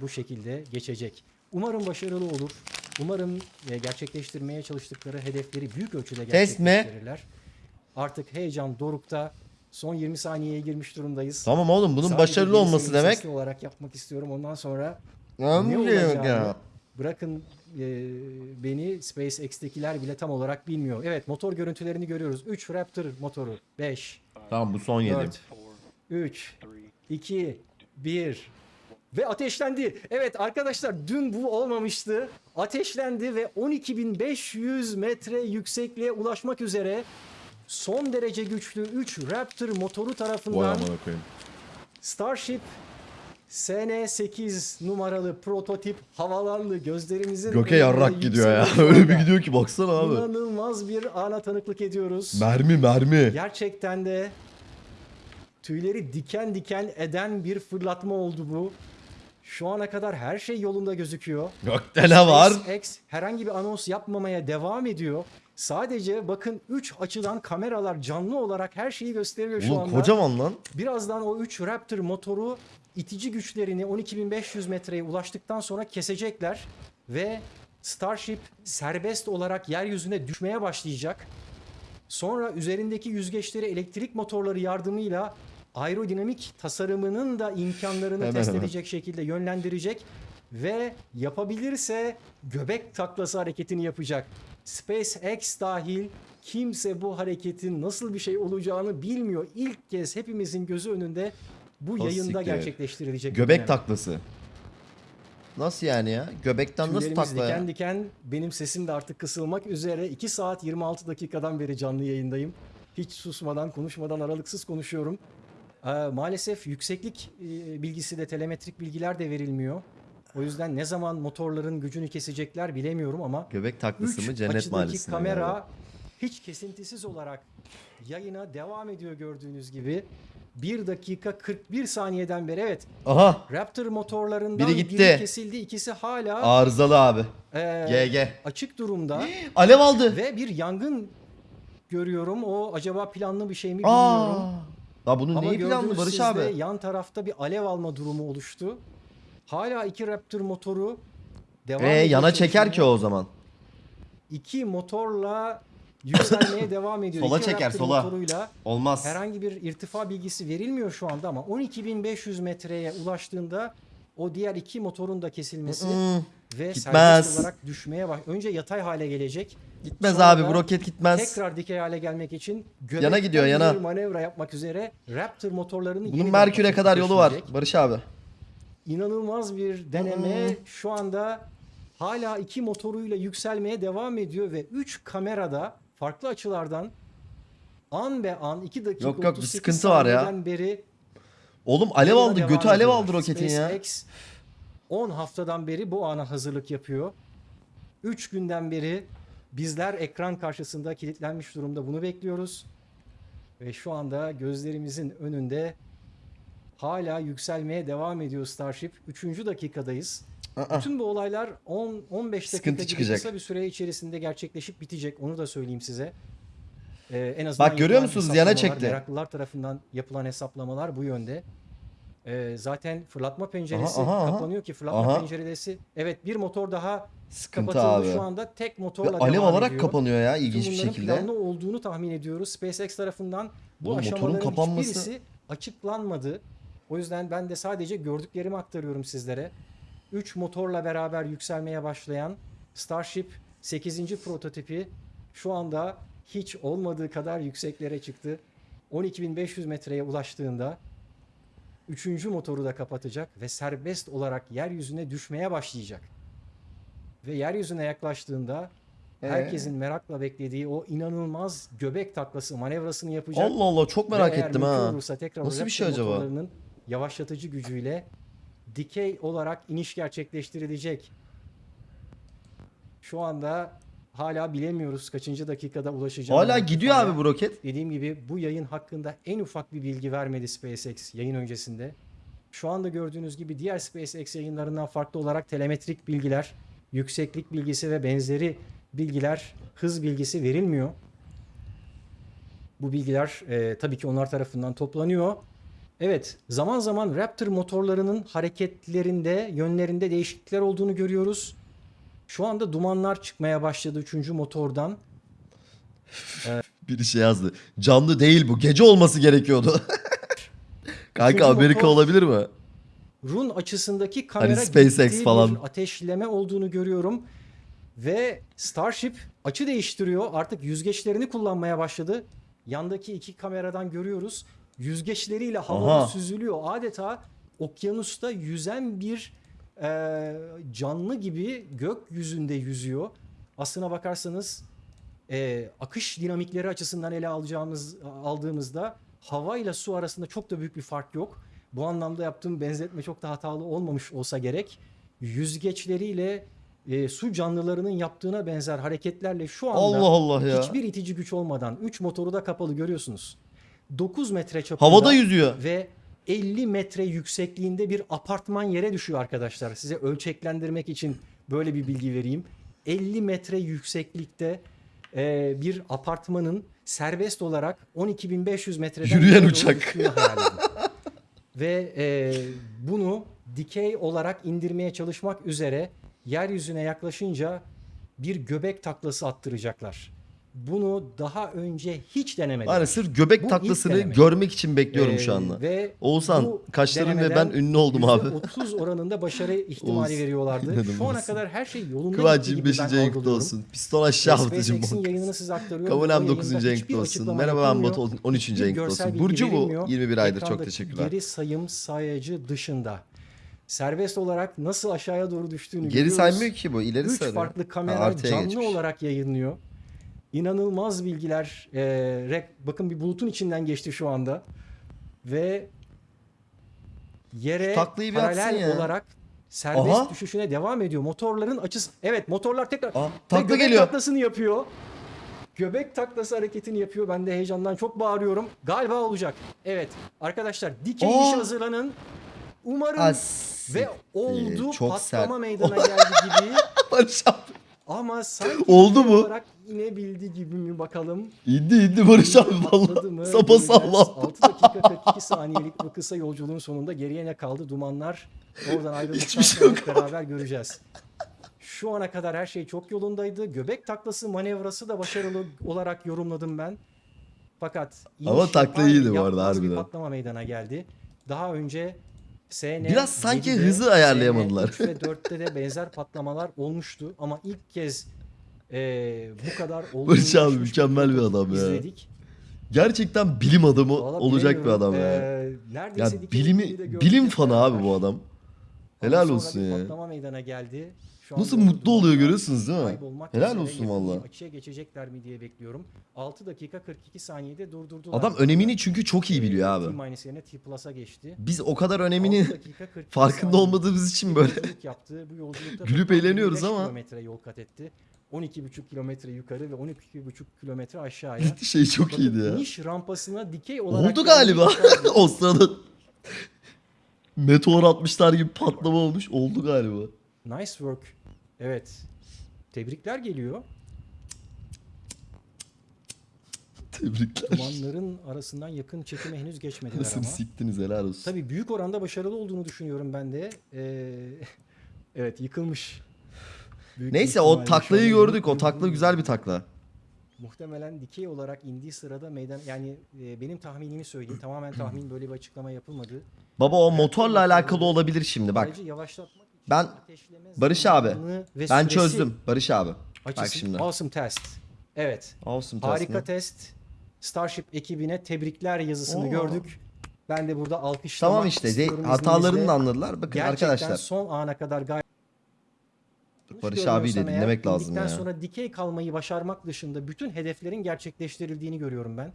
bu şekilde geçecek. Umarım başarılı olur. Umarım e, gerçekleştirmeye çalıştıkları hedefleri büyük ölçüde gerçekleştirirler. Artık heyecan dorukta. Son 20 saniyeye girmiş durumdayız. Tamam oğlum bunun Sadece başarılı olması demek. olarak yapmak istiyorum. Ondan sonra Ne ne olacağını ya? bırakın e, beni SpaceX'tekiler bile tam olarak bilmiyor. Evet motor görüntülerini görüyoruz. 3 Raptor motoru. 5, Tamam bu son yedim. 4, 3, 2, 1 ve ateşlendi. Evet arkadaşlar dün bu olmamıştı. Ateşlendi ve 12.500 metre yüksekliğe ulaşmak üzere son derece güçlü 3 Raptor motoru tarafından. Starship SN8 numaralı prototip havalandı. Gözlerimizin Göke yarrak gidiyor ya. Öyle bir gidiyor ki baksana abi. İnanılmaz bir ana tanıklık ediyoruz. Mermi mermi. Gerçekten de tüyleri diken diken eden bir fırlatma oldu bu. Şu ana kadar her şey yolunda gözüküyor. Gökte ne var? SpaceX herhangi bir anons yapmamaya devam ediyor. Sadece bakın 3 açıdan kameralar canlı olarak her şeyi gösteriyor şu Oğlum anda. kocaman lan. Birazdan o 3 Raptor motoru itici güçlerini 12.500 metreye ulaştıktan sonra kesecekler ve Starship serbest olarak yeryüzüne düşmeye başlayacak. Sonra üzerindeki yüzgeçleri elektrik motorları yardımıyla aerodinamik tasarımının da imkanlarını Hemen test hemen. edecek şekilde yönlendirecek ve yapabilirse göbek taklası hareketini yapacak. SpaceX dahil kimse bu hareketin nasıl bir şey olacağını bilmiyor. İlk kez hepimizin gözü önünde bu O yayında siktir. gerçekleştirilecek. Göbek taklası. Nasıl yani ya? Göbekten nasıl Tüylerimiz takla ya? diken diken benim sesim de artık kısılmak üzere 2 saat 26 dakikadan beri canlı yayındayım. Hiç susmadan konuşmadan aralıksız konuşuyorum. Ee, maalesef yükseklik e, bilgisi de telemetrik bilgiler de verilmiyor. O yüzden ne zaman motorların gücünü kesecekler bilemiyorum ama Göbek taklası 3 mı cennet mahallesinde kamera hiç kesintisiz olarak yayına devam ediyor gördüğünüz gibi. 1 dakika 41 saniyeden beri evet Aha Raptor motorlarından Biri biri, gitti. kesildi ikisi hala arızalı abi. ee, GG. açık durumda Alev aldı. ve bir yangın görüyorum. O acaba planlı bir şey mi bilmiyorum. Aa. La bunun Ama neyi planlı Barış abi? yan tarafta bir alev alma durumu oluştu. Hala iki Raptor motoru devam Ee, ediyor yana çeker ki o zaman. İki motorla yükselmeye devam ediyor. Sola İki çeker, Raptor sola. motoruyla Olmaz. herhangi bir irtifa bilgisi verilmiyor şu anda ama 12.500 metreye ulaştığında o diğer iki motorun da kesilmesi ve Gitmez. olarak düşmeye baş. Önce yatay hale gelecek. Gitmez Sonra abi bu roket gitmez. Tekrar dikey hale gelmek için göbekten Yana gidiyor, bir yana. manevra yapmak üzere Raptor motorlarını Bunun yeniden Merkür'e kadar yolu var. Barış abi. İnanılmaz bir deneme şu anda hala iki motoruyla yükselmeye devam ediyor ve 3 kamerada farklı açılardan an be an 2 dakika Yok, yok, bir 38 sıkıntı var ya. saniyeden beri Oğlum alev aldı. devam Götü alev ediyorlar. aldı roketin ya. SpaceX 10 haftadan beri bu ana hazırlık yapıyor. 3 günden beri bizler ekran karşısında kilitlenmiş durumda bunu bekliyoruz. Ve şu anda gözlerimizin önünde hala yükselmeye devam ediyor Starship. 3. dakikadayız. Aa. Bütün bu olaylar 10 15 Sıkıntı dakika gibi çıkacak. kısa bir süre içerisinde gerçekleşip bitecek. Onu da söyleyeyim size. Ee, en azından Bak görüyor musunuz? Yana çekti. Meraklılar tarafından yapılan hesaplamalar bu yönde. Ee, zaten fırlatma penceresi Aha, aha, kapanıyor ki fırlatma Aha. penceresi evet bir motor daha Sıkıntı kapatıldı abi. şu anda tek Ve motorla alev devam olarak ediyor. kapanıyor ya ilginç bir bunların şekilde. planlı olduğunu tahmin ediyoruz. SpaceX tarafından bu motorun aşamaların kapanması- hiçbirisi açıklanmadı. O yüzden ben de sadece gördüklerimi aktarıyorum sizlere. 3 motorla beraber yükselmeye başlayan Starship 8. prototipi şu anda hiç olmadığı kadar yükseklere çıktı. 12.500 metreye ulaştığında 3. motoru da kapatacak ve serbest olarak yeryüzüne düşmeye başlayacak. Ve yeryüzüne yaklaştığında Ee? herkesin merakla beklediği o inanılmaz göbek taklası manevrasını yapacak. Allah Allah çok Ve merak eğer ettim ha. Olursa tekrar Nasıl bir şey acaba? motorlarının yavaşlatıcı gücüyle dikey olarak iniş gerçekleştirilecek. Şu anda hala bilemiyoruz kaçıncı dakikada ulaşacağını. Hala gidiyor irtifaya. abi bu roket. Dediğim gibi bu yayın hakkında en ufak bir bilgi vermedi SpaceX yayın öncesinde. Şu anda gördüğünüz gibi diğer SpaceX yayınlarından farklı olarak telemetrik bilgiler, yükseklik bilgisi ve benzeri bilgiler, hız bilgisi verilmiyor. Bu bilgiler e, tabii ki onlar tarafından toplanıyor Evet, zaman zaman Raptor motorlarının hareketlerinde, yönlerinde değişiklikler olduğunu görüyoruz. Şu anda dumanlar çıkmaya başladı 3. motordan. Biri şey yazdı. Canlı değil bu. Gece olması gerekiyordu. Kanka Amerika motor- olabilir mi? Run açısındaki kamera Hani SpaceX falan. bir ateşleme olduğunu görüyorum. Ve Starship açı değiştiriyor. Artık yüzgeçlerini kullanmaya başladı. Yandaki iki kameradan görüyoruz. Yüzgeçleriyle havada süzülüyor. Adeta okyanusta yüzen bir e, canlı gibi gökyüzünde yüzüyor. Aslına bakarsanız e, akış dinamikleri açısından ele alacağımız aldığımızda hava ile su arasında çok da büyük bir fark yok. Bu anlamda yaptığım benzetme çok da hatalı olmamış olsa gerek. Yüzgeçleriyle e, su canlılarının yaptığına benzer hareketlerle şu anda Allah Allah ya. hiçbir itici güç olmadan 3 motoru da kapalı görüyorsunuz. 9 metre çapında Havada yüzüyor. ve 50 metre yüksekliğinde bir apartman yere düşüyor arkadaşlar. Size ölçeklendirmek için böyle bir bilgi vereyim. 50 metre yükseklikte e, bir apartmanın serbest olarak 12.500 metreden Yürüyen uçak. Ve e, bunu dikey olarak indirmeye çalışmak üzere yeryüzüne yaklaşınca bir göbek taklası attıracaklar. Bunu daha önce hiç denemedim. Hani sırf göbek Bu taklasını görmek için bekliyorum Ee, şu anda. Ve Oğuzhan, bu kaşların ve ben ünlü oldum abi. %30 oranında başarı ihtimali Oğuz, veriyorlardı. Şu ana kadar her şey yolunda Kıvanç gitti gibi 25. ben en kutlu algılıyorum. olsun. Piston aşağı atıcım bok. yayınını size aktarıyorum. Kamunem Bu 9. yayında en hiçbir kutlu olsun. Merhaba ben. Batu 13. Hiçbir en kutlu görsel olsun. Burcu bu. verilmiyor. 21 aydır çok teşekkürler. Geri sayım sayacı dışında. Serbest olarak nasıl aşağıya doğru düştüğünü Geri görüyoruz. saymıyor ki bu. ileri Üç sarıyor. farklı Ha, kamera canlı geçmiş. olarak yayınlıyor. İnanılmaz bilgiler. Rek- bakın bir bulutun içinden geçti şu anda. Ve yere paralel ya. olarak serbest Aha. düşüşüne devam ediyor. Motorların açısı... Evet motorlar tekrar... Aa, takla göbek geliyor. taklasını yapıyor. Göbek taklası hareketini yapıyor. Ben de heyecandan çok bağırıyorum. Galiba olacak. Evet arkadaşlar dikey iş hazırlanın. Umarım As- ve oldu çok patlama sert. meydana geldi gibi. Ama sanki Oldu mu? olarak inebildi gibi mi bakalım. İndi indi Barış abi valla. Sapa sağlam. 6 dakika 42 saniyelik bu kısa yolculuğun sonunda geriye ne kaldı? Dumanlar oradan ayrıldıktan şey sonra beraber göreceğiz. Şu ana kadar her şey çok yolundaydı. Göbek taklası manevrası da başarılı olarak yorumladım ben. Fakat Ama takla yapar iyiydi bu arada yapmaz bir harbiden. patlama meydana geldi. Daha önce SN Biraz sanki 7'de, hızı ayarlayamadılar. SN 3 ve 4'te de benzer patlamalar olmuştu ama ilk kez eee, bu kadar Barış abi mükemmel bir adam ya. izledik. Gerçekten bilim adamı Vallahi olacak bir bilemiyorum. adam ya. Ee, neredeyse Ya dikey bilimi de bilim hep fanı beraber. abi bu adam. Ama Helal sonra olsun bir ya. Patlama meydana geldi. Şu Nasıl anda mutlu oluyor dumanlar görüyorsunuz değil mi? kaybolmak Helal üzere. olsun Yakın bir valla. Açıya geçecekler mi diye bekliyorum. 6 dakika 42 saniyede durdurdular. Adam önemini çünkü çok iyi biliyor abi. T-minus yerine T geçti. Biz o kadar 6 önemini dakika 42 farkında olmadığımız için böyle yolculuk yaptı. Bu yolculukta Gülüp toplam eğleniyoruz 25 ama. kilometre yol kat etti. 12,5 kilometre yukarı ve 12,5 kilometre aşağıya. şey çok Bakın, iyiydi ya. iniş rampasına dikey olarak Oldu galiba. o sırada meteor atmışlar gibi patlama olmuş. Oldu galiba. Nice work. Evet. Tebrikler geliyor. Tebrikler. Dumanların arasından yakın çekime henüz geçmediler Nasıl ama. siktiniz helal olsun. Tabii büyük oranda başarılı olduğunu düşünüyorum ben de. Ee, evet yıkılmış. Büyük Neyse o taklayı gördük. O takla güzel bir takla. Muhtemelen dikey olarak indiği sırada meydan yani e, benim tahminimi söyleyeyim. Tamamen tahmin böyle bir açıklama yapılmadı. Baba o motorla alakalı olabilir şimdi bak. Ayrıca yavaşlatmak için Ben- ateşleme Barış abi, zamanı ve Ben süresi çözdüm Barış abi. Bak şimdi. Awesome test. Evet. Olsun Harika test. Starship ekibine tebrikler yazısını Oo. gördük. Ben de burada alkışlamak Tamam işte de, istiyorum hatalarını izninizle. da anladılar. Bakın Gerçekten arkadaşlar. son ana kadar gayet Barış abiyi de Görmüyorsam eğer, dinlemek lazım ya. sonra dikey kalmayı başarmak dışında bütün hedeflerin gerçekleştirildiğini görüyorum ben.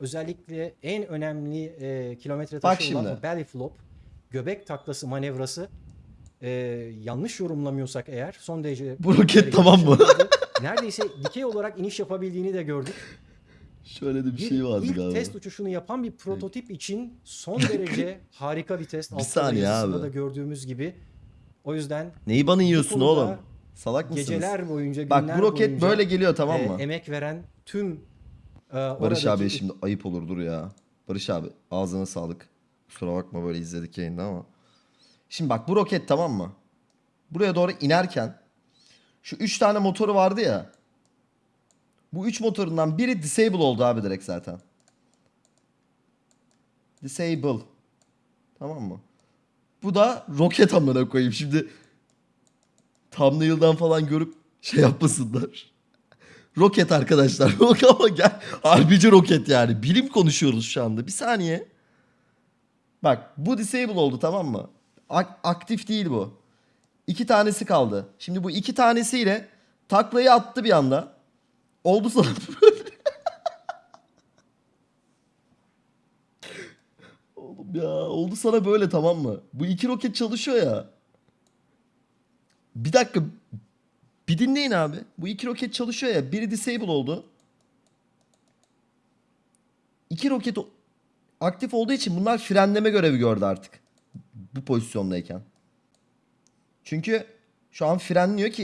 Özellikle en önemli e, kilometre Bak taşı olan şimdi. belly flop, göbek taklası manevrası e, yanlış yorumlamıyorsak eğer son derece Bu roket tamam mı? Neredeyse dikey olarak iniş yapabildiğini de gördük. Şöyle de bir şey vardı ilk galiba. test uçuşunu yapan bir prototip için son derece harika bir test. Bir saniye yazısında abi. da gördüğümüz gibi. O yüzden Neyi bana yiyorsun oğlum? Salak mısınız? geceler boyunca günler Bak bu roket boyunca, böyle geliyor tamam e, mı? emek veren tüm e, Barış oradaki abi şimdi ayıp olur dur ya. Barış abi ağzına sağlık. Kusura bakma böyle izledik yayında ama. Şimdi bak bu roket tamam mı? Buraya doğru inerken şu 3 tane motoru vardı ya. Bu 3 motorundan biri disable oldu abi direkt zaten. Disable. Tamam mı? Bu da roket amına koyayım. Şimdi thumbnail'dan falan görüp şey yapmasınlar. Roket arkadaşlar. Ama gel. Harbici roket yani. Bilim konuşuyoruz şu anda. Bir saniye. Bak bu disable oldu tamam mı? Ak- aktif değil bu. İki tanesi kaldı. Şimdi bu iki tanesiyle taklayı attı bir anda. Oldu sana böyle. Oğlum ya oldu sana böyle tamam mı? Bu iki roket çalışıyor ya. Bir dakika. Bir dinleyin abi. Bu iki roket çalışıyor ya. Biri disable oldu. İki roket aktif olduğu için bunlar frenleme görevi gördü artık. Bu pozisyondayken. Çünkü şu an frenliyor ki